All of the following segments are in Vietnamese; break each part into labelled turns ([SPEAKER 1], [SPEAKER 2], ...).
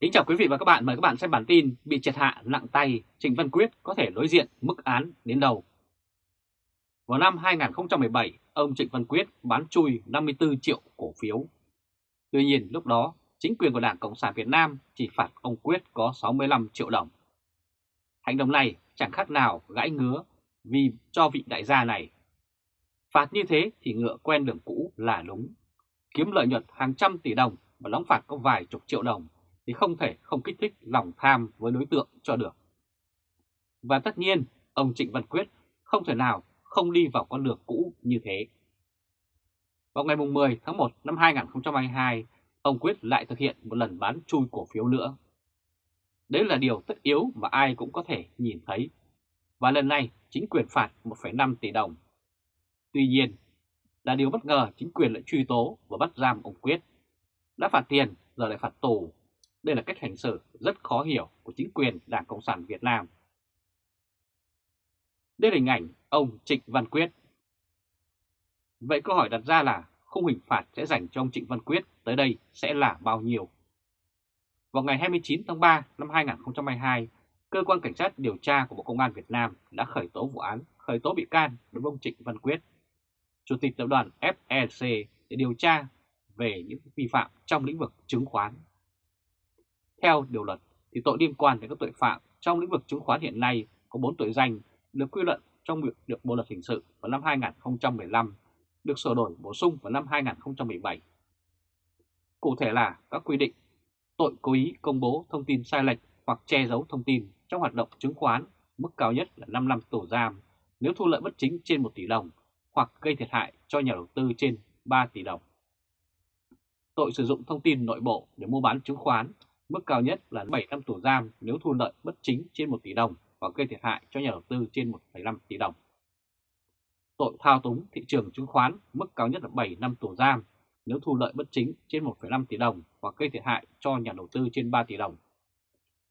[SPEAKER 1] Kính chào quý vị và các bạn, mời các bạn xem bản tin bị triệt hạ nặng tay, Trịnh Văn Quyết có thể đối diện mức án đến đầu. Vào năm 2017, ông Trịnh Văn Quyết bán chui 54 triệu cổ phiếu. Tuy nhiên lúc đó, chính quyền của Đảng Cộng sản Việt Nam chỉ phạt ông Quyết có 65 triệu đồng. Hành động này chẳng khác nào gãi ngứa vì cho vị đại gia này. Phạt như thế thì ngựa quen đường cũ là đúng. Kiếm lợi nhuận hàng trăm tỷ đồng và đóng phạt có vài chục triệu đồng thì không thể không kích thích lòng tham với đối tượng cho được. Và tất nhiên, ông Trịnh Văn Quyết không thể nào không đi vào con đường cũ như thế. Vào ngày 10 tháng 1 năm 2022, ông Quyết lại thực hiện một lần bán chui cổ phiếu nữa. Đấy là điều tất yếu mà ai cũng có thể nhìn thấy. Và lần này chính quyền phạt 1,5 tỷ đồng. Tuy nhiên, là điều bất ngờ chính quyền lại truy tố và bắt giam ông Quyết. Đã phạt tiền giờ lại phạt tù đây là cách hành xử rất khó hiểu của chính quyền Đảng Cộng sản Việt Nam. Đây là hình ảnh ông Trịnh Văn Quyết. Vậy câu hỏi đặt ra là khung hình phạt sẽ dành cho ông Trịnh Văn Quyết tới đây sẽ là bao nhiêu? Vào ngày 29 tháng 3 năm 2022, Cơ quan Cảnh sát điều tra của Bộ Công an Việt Nam đã khởi tố vụ án, khởi tố bị can đối với ông Trịnh Văn Quyết, Chủ tịch tập đoàn FEC để điều tra về những vi phạm trong lĩnh vực chứng khoán theo điều luật, thì tội liên quan đến các tội phạm trong lĩnh vực chứng khoán hiện nay có 4 tội danh được quy luận trong việc được Bộ luật hình sự vào năm 2015, được sửa đổi bổ sung vào năm 2017. Cụ thể là các quy định tội cố ý công bố thông tin sai lệch hoặc che giấu thông tin trong hoạt động chứng khoán, mức cao nhất là 5 năm tù giam nếu thu lợi bất chính trên 1 tỷ đồng hoặc gây thiệt hại cho nhà đầu tư trên 3 tỷ đồng. Tội sử dụng thông tin nội bộ để mua bán chứng khoán Mức cao nhất là 7 năm tù giam nếu thu lợi bất chính trên 1 tỷ đồng và gây thiệt hại cho nhà đầu tư trên 1,5 tỷ đồng. Tội thao túng thị trường chứng khoán mức cao nhất là 7 năm tù giam nếu thu lợi bất chính trên 1,5 tỷ đồng và gây thiệt hại cho nhà đầu tư trên 3 tỷ đồng.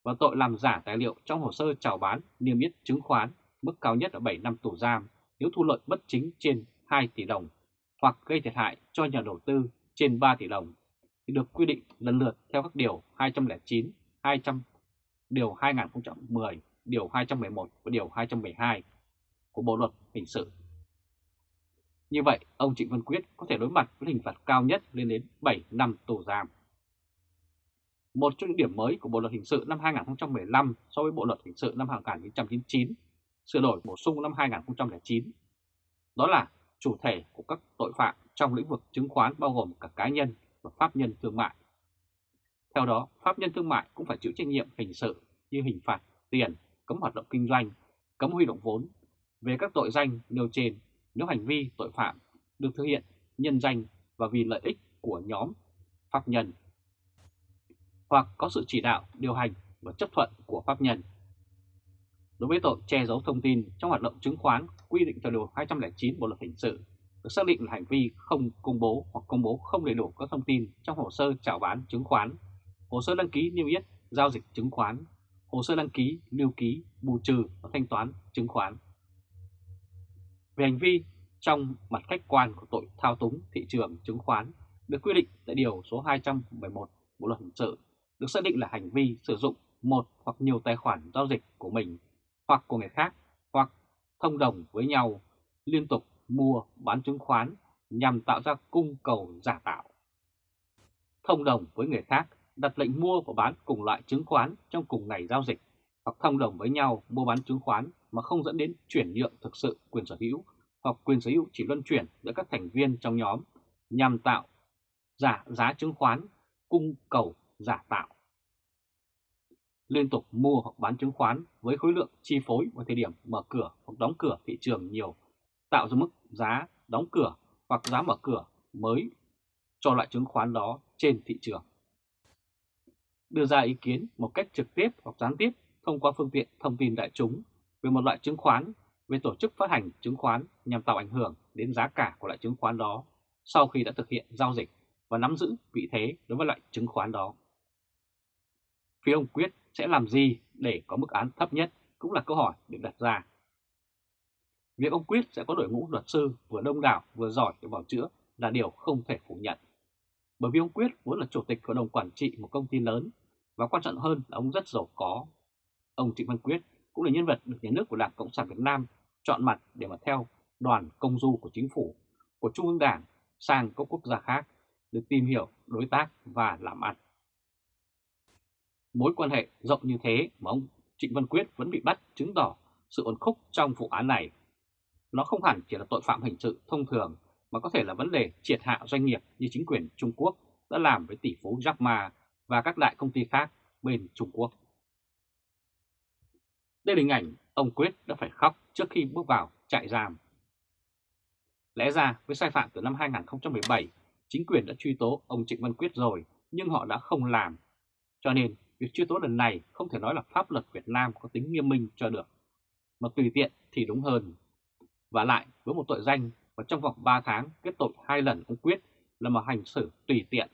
[SPEAKER 1] Và tội làm giả tài liệu trong hồ sơ chào bán niêm yết chứng khoán mức cao nhất là 7 năm tù giam nếu thu lợi bất chính trên 2 tỷ đồng hoặc gây thiệt hại cho nhà đầu tư trên 3 tỷ đồng thì được quy định lần lượt theo các điều 209, 200, điều 2010, điều 211 và điều 212 của Bộ Luật Hình sự. Như vậy, ông Trịnh Văn Quyết có thể đối mặt với hình phạt cao nhất lên đến 7 năm tù giam. Một trong những điểm mới của Bộ Luật Hình sự năm 2015 so với Bộ Luật Hình sự năm 1999, sửa đổi bổ sung năm 2009, đó là chủ thể của các tội phạm trong lĩnh vực chứng khoán bao gồm cả cá nhân và pháp nhân thương mại. Theo đó, pháp nhân thương mại cũng phải chịu trách nhiệm hình sự như hình phạt tiền, cấm hoạt động kinh doanh, cấm huy động vốn về các tội danh nêu trên nếu hành vi tội phạm được thực hiện nhân danh và vì lợi ích của nhóm pháp nhân hoặc có sự chỉ đạo, điều hành và chấp thuận của pháp nhân. Đối với tội che giấu thông tin trong hoạt động chứng khoán quy định theo điều 209 Bộ luật hình sự được xác định là hành vi không công bố hoặc công bố không đầy đủ các thông tin trong hồ sơ chào bán chứng khoán, hồ sơ đăng ký niêm yết giao dịch chứng khoán, hồ sơ đăng ký, lưu ký, bù trừ và thanh toán chứng khoán. Về hành vi trong mặt khách quan của tội thao túng thị trường chứng khoán được quy định tại Điều số 211 Bộ Luật Hình sự được xác định là hành vi sử dụng một hoặc nhiều tài khoản giao dịch của mình hoặc của người khác hoặc thông đồng với nhau liên tục mua bán chứng khoán nhằm tạo ra cung cầu giả tạo. Thông đồng với người khác, đặt lệnh mua và bán cùng loại chứng khoán trong cùng ngày giao dịch, hoặc thông đồng với nhau mua bán chứng khoán mà không dẫn đến chuyển nhượng thực sự quyền sở hữu hoặc quyền sở hữu chỉ luân chuyển giữa các thành viên trong nhóm nhằm tạo giả giá chứng khoán, cung cầu giả tạo. Liên tục mua hoặc bán chứng khoán với khối lượng chi phối vào thời điểm mở cửa hoặc đóng cửa thị trường nhiều tạo ra mức giá đóng cửa hoặc giá mở cửa mới cho loại chứng khoán đó trên thị trường. Đưa ra ý kiến một cách trực tiếp hoặc gián tiếp thông qua phương tiện thông tin đại chúng về một loại chứng khoán, về tổ chức phát hành chứng khoán nhằm tạo ảnh hưởng đến giá cả của loại chứng khoán đó sau khi đã thực hiện giao dịch và nắm giữ vị thế đối với loại chứng khoán đó. Phía ông Quyết sẽ làm gì để có mức án thấp nhất cũng là câu hỏi được đặt ra. Việc ông Quyết sẽ có đội ngũ luật sư vừa đông đảo vừa giỏi để bảo chữa là điều không thể phủ nhận. Bởi vì ông Quyết vốn là chủ tịch hội đồng quản trị một công ty lớn và quan trọng hơn là ông rất giàu có. Ông Trịnh Văn Quyết cũng là nhân vật được nhà nước của Đảng Cộng sản Việt Nam chọn mặt để mà theo đoàn công du của chính phủ, của Trung ương Đảng sang các quốc gia khác được tìm hiểu, đối tác và làm ăn. Mối quan hệ rộng như thế mà ông Trịnh Văn Quyết vẫn bị bắt chứng tỏ sự ổn khúc trong vụ án này. Nó không hẳn chỉ là tội phạm hình sự thông thường mà có thể là vấn đề triệt hạ doanh nghiệp như chính quyền Trung Quốc đã làm với tỷ phú Jack Ma và các đại công ty khác bên Trung Quốc. Đây là hình ảnh ông Quyết đã phải khóc trước khi bước vào trại giam. Lẽ ra với sai phạm từ năm 2017, chính quyền đã truy tố ông Trịnh Văn Quyết rồi nhưng họ đã không làm. Cho nên việc truy tố lần này không thể nói là pháp luật Việt Nam có tính nghiêm minh cho được, mà tùy tiện thì đúng hơn. Và lại với một tội danh và trong vòng 3 tháng kết tội hai lần ông Quyết là một hành xử tùy tiện.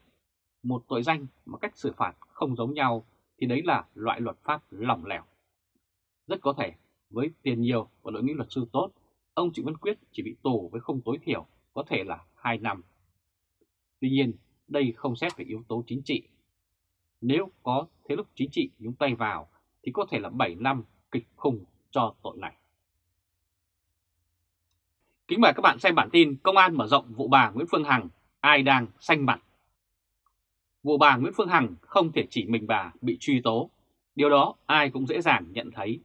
[SPEAKER 1] Một tội danh mà cách xử phạt không giống nhau thì đấy là loại luật pháp lỏng lẻo. Rất có thể với tiền nhiều và đội ngũ luật sư tốt, ông Trịnh Văn Quyết chỉ bị tù với không tối thiểu có thể là 2 năm. Tuy nhiên, đây không xét về yếu tố chính trị. Nếu có thế lực chính trị nhúng tay vào thì có thể là 7 năm kịch khủng cho tội này. Kính mời các bạn xem bản tin Công an mở rộng vụ bà Nguyễn Phương Hằng, ai đang xanh mặt. Vụ bà Nguyễn Phương Hằng không thể chỉ mình bà bị truy tố, điều đó ai cũng dễ dàng nhận thấy.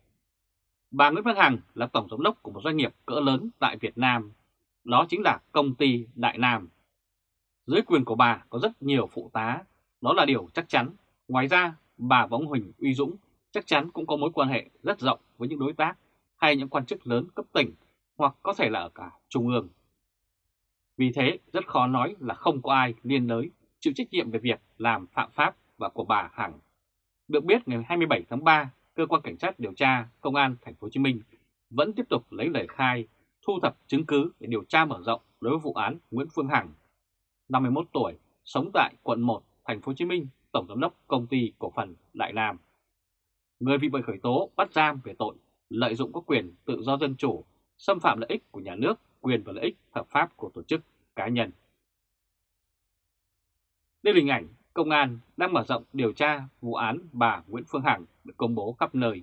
[SPEAKER 1] Bà Nguyễn Phương Hằng là tổng giám đốc của một doanh nghiệp cỡ lớn tại Việt Nam, đó chính là công ty Đại Nam. Dưới quyền của bà có rất nhiều phụ tá, đó là điều chắc chắn. Ngoài ra, bà và ông Huỳnh Uy Dũng chắc chắn cũng có mối quan hệ rất rộng với những đối tác hay những quan chức lớn cấp tỉnh hoặc có thể là ở cả trung ương. Vì thế rất khó nói là không có ai liên đới chịu trách nhiệm về việc làm phạm pháp và của bà Hằng. Được biết ngày 27 tháng 3, cơ quan cảnh sát điều tra công an thành phố Hồ Chí Minh vẫn tiếp tục lấy lời khai, thu thập chứng cứ để điều tra mở rộng đối với vụ án Nguyễn Phương Hằng, 51 tuổi, sống tại quận 1, thành phố Hồ Chí Minh, tổng giám đốc công ty cổ phần Đại Nam. Người bị bị khởi tố bắt giam về tội lợi dụng các quyền tự do dân chủ xâm phạm lợi ích của nhà nước, quyền và lợi ích hợp pháp của tổ chức cá nhân. Đây là hình ảnh công an đang mở rộng điều tra vụ án bà Nguyễn Phương Hằng được công bố khắp nơi.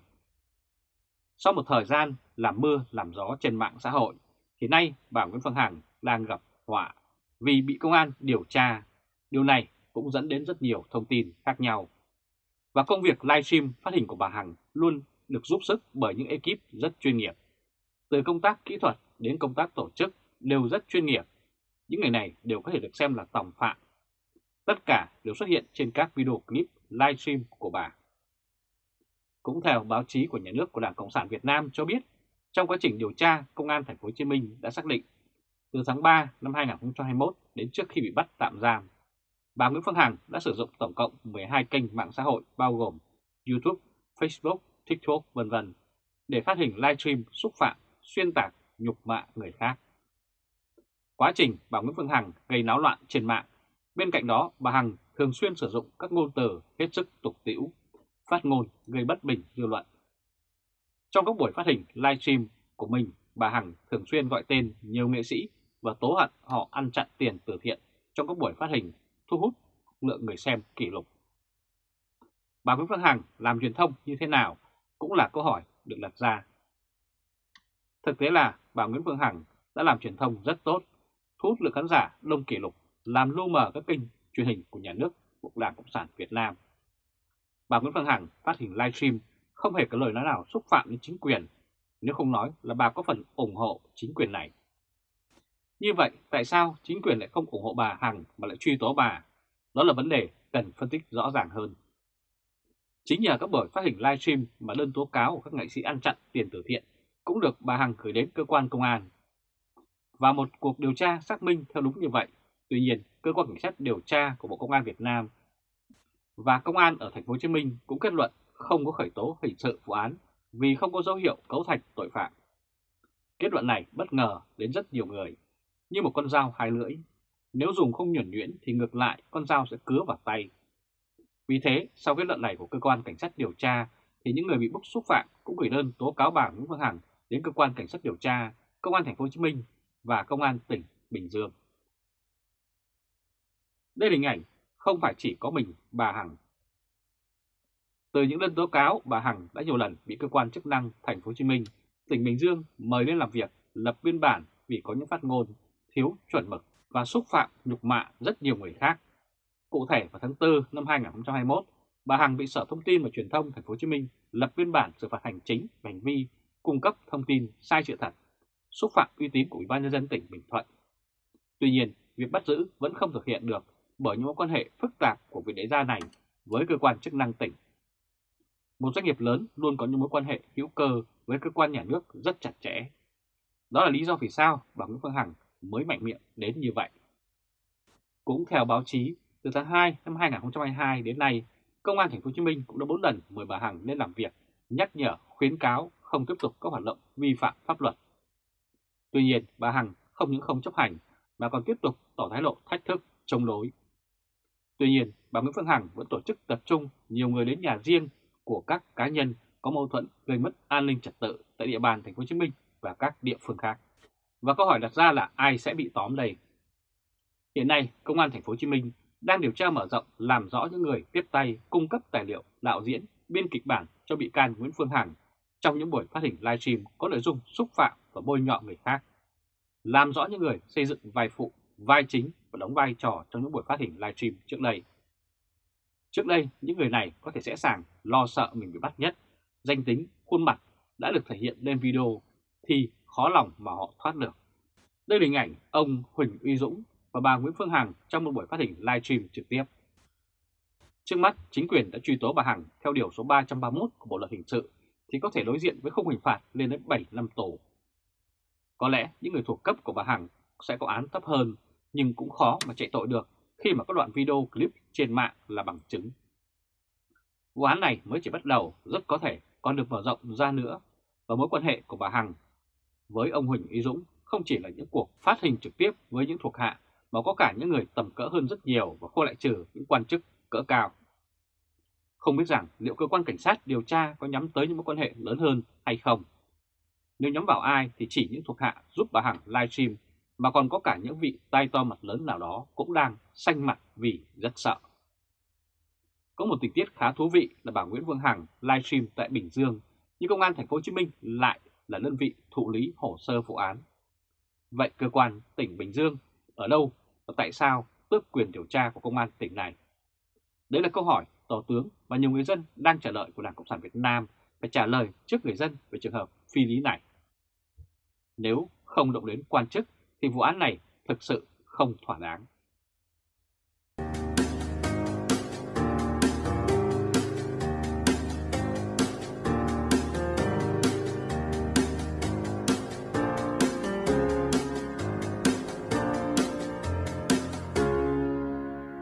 [SPEAKER 1] Sau một thời gian làm mưa làm gió trên mạng xã hội, thì nay bà Nguyễn Phương Hằng đang gặp họa vì bị công an điều tra. Điều này cũng dẫn đến rất nhiều thông tin khác nhau. Và công việc livestream phát hình của bà Hằng luôn được giúp sức bởi những ekip rất chuyên nghiệp. Từ công tác kỹ thuật đến công tác tổ chức đều rất chuyên nghiệp. Những người này đều có thể được xem là tòng phạm. Tất cả đều xuất hiện trên các video clip livestream của bà. Cũng theo báo chí của nhà nước của Đảng Cộng sản Việt Nam cho biết, trong quá trình điều tra, Công an Thành phố Hồ Chí Minh đã xác định từ tháng 3 năm 2021 đến trước khi bị bắt tạm giam, bà Nguyễn Phương Hằng đã sử dụng tổng cộng 12 kênh mạng xã hội bao gồm YouTube, Facebook, TikTok, vân vân để phát hình livestream xúc phạm xuyên tạc, nhục mạ người khác. Quá trình bà Nguyễn Phương Hằng gây náo loạn trên mạng, bên cạnh đó bà Hằng thường xuyên sử dụng các ngôn từ hết sức tục tĩu, phát ngôn gây bất bình dư luận. Trong các buổi phát hình livestream của mình, bà Hằng thường xuyên gọi tên nhiều nghệ sĩ và tố hận họ ăn chặn tiền từ thiện trong các buổi phát hình thu hút lượng người xem kỷ lục. Bà Nguyễn Phương Hằng làm truyền thông như thế nào cũng là câu hỏi được đặt ra Thực tế là bà Nguyễn Phương Hằng đã làm truyền thông rất tốt, thu hút lượng khán giả đông kỷ lục, làm lu mờ các kênh truyền hình của nhà nước của Đảng Cộng sản Việt Nam. Bà Nguyễn Phương Hằng phát hình livestream không hề có lời nói nào xúc phạm đến chính quyền, nếu không nói là bà có phần ủng hộ chính quyền này. Như vậy, tại sao chính quyền lại không ủng hộ bà Hằng mà lại truy tố bà? Đó là vấn đề cần phân tích rõ ràng hơn. Chính nhờ các buổi phát hình livestream mà đơn tố cáo của các nghệ sĩ ăn chặn tiền từ thiện cũng được bà Hằng gửi đến cơ quan công an. Và một cuộc điều tra xác minh theo đúng như vậy. Tuy nhiên, cơ quan cảnh sát điều tra của Bộ Công an Việt Nam và công an ở thành phố Hồ Chí Minh cũng kết luận không có khởi tố hình sự vụ án vì không có dấu hiệu cấu thành tội phạm. Kết luận này bất ngờ đến rất nhiều người, như một con dao hai lưỡi. Nếu dùng không nhuẩn nhuyễn thì ngược lại con dao sẽ cứa vào tay. Vì thế, sau kết luận này của cơ quan cảnh sát điều tra thì những người bị bức xúc phạm cũng gửi đơn tố cáo bà Nguyễn Phương Hằng đến cơ quan cảnh sát điều tra, công an thành phố Hồ Chí Minh và công an tỉnh Bình Dương. Đây là hình ảnh không phải chỉ có mình bà Hằng. Từ những đơn tố cáo, bà Hằng đã nhiều lần bị cơ quan chức năng thành phố Hồ Chí Minh, tỉnh Bình Dương mời lên làm việc, lập biên bản vì có những phát ngôn thiếu chuẩn mực và xúc phạm nhục mạ rất nhiều người khác. Cụ thể vào tháng 4 năm 2021, bà Hằng bị Sở Thông tin và Truyền thông thành phố Hồ Chí Minh lập biên bản xử phạt hành chính về hành vi cung cấp thông tin sai sự thật, xúc phạm uy tín của Ủy ban nhân dân tỉnh Bình Thuận. Tuy nhiên, việc bắt giữ vẫn không thực hiện được bởi những mối quan hệ phức tạp của vị đại gia này với cơ quan chức năng tỉnh. Một doanh nghiệp lớn luôn có những mối quan hệ hữu cơ với cơ quan nhà nước rất chặt chẽ. Đó là lý do vì sao bà Nguyễn Phương Hằng mới mạnh miệng đến như vậy. Cũng theo báo chí, từ tháng 2 năm 2022 đến nay, Công an Thành phố Hồ Chí Minh cũng đã 4 lần mời bà Hằng lên làm việc, nhắc nhở, khuyến cáo không tiếp tục các hoạt động vi phạm pháp luật. Tuy nhiên, bà Hằng không những không chấp hành mà còn tiếp tục tỏ thái độ thách thức, chống đối. Tuy nhiên, bà Nguyễn Phương Hằng vẫn tổ chức tập trung nhiều người đến nhà riêng của các cá nhân có mâu thuẫn gây mất an ninh trật tự tại địa bàn Thành phố Hồ Chí Minh và các địa phương khác. Và câu hỏi đặt ra là ai sẽ bị tóm đây? Hiện nay, Công an Thành phố Hồ Chí Minh đang điều tra mở rộng làm rõ những người tiếp tay cung cấp tài liệu đạo diễn, biên kịch bản cho bị can Nguyễn Phương Hằng trong những buổi phát hình livestream có nội dung xúc phạm và bôi nhọ người khác. Làm rõ những người xây dựng vai phụ, vai chính và đóng vai trò trong những buổi phát hình livestream trước đây. Trước đây, những người này có thể dễ sàng lo sợ mình bị bắt nhất, danh tính, khuôn mặt đã được thể hiện lên video thì khó lòng mà họ thoát được. Đây là hình ảnh ông Huỳnh Uy Dũng và bà Nguyễn Phương Hằng trong một buổi phát hình livestream trực tiếp. Trước mắt, chính quyền đã truy tố bà Hằng theo điều số 331 của Bộ Luật Hình sự thì có thể đối diện với khung hình phạt lên đến 7 năm tù. Có lẽ những người thuộc cấp của bà Hằng sẽ có án thấp hơn, nhưng cũng khó mà chạy tội được khi mà các đoạn video clip trên mạng là bằng chứng. Vụ án này mới chỉ bắt đầu, rất có thể còn được mở rộng ra nữa và mối quan hệ của bà Hằng với ông Huỳnh Y Dũng không chỉ là những cuộc phát hình trực tiếp với những thuộc hạ mà có cả những người tầm cỡ hơn rất nhiều và không lại trừ những quan chức cỡ cao. Không biết rằng liệu cơ quan cảnh sát điều tra có nhắm tới những mối quan hệ lớn hơn hay không. Nếu nhắm vào ai thì chỉ những thuộc hạ giúp bà Hằng livestream mà còn có cả những vị tay to mặt lớn nào đó cũng đang xanh mặt vì rất sợ. Có một tình tiết khá thú vị là bà Nguyễn Vương Hằng livestream tại Bình Dương, nhưng công an thành phố Hồ Chí Minh lại là đơn vị thụ lý hồ sơ vụ án. Vậy cơ quan tỉnh Bình Dương ở đâu và tại sao tước quyền điều tra của công an tỉnh này? Đấy là câu hỏi Tổ tướng và nhiều người dân đang chờ đợi của Đảng Cộng sản Việt Nam phải trả lời trước người dân về trường hợp phi lý này. Nếu không động đến quan chức thì vụ án này thực sự không thỏa đáng.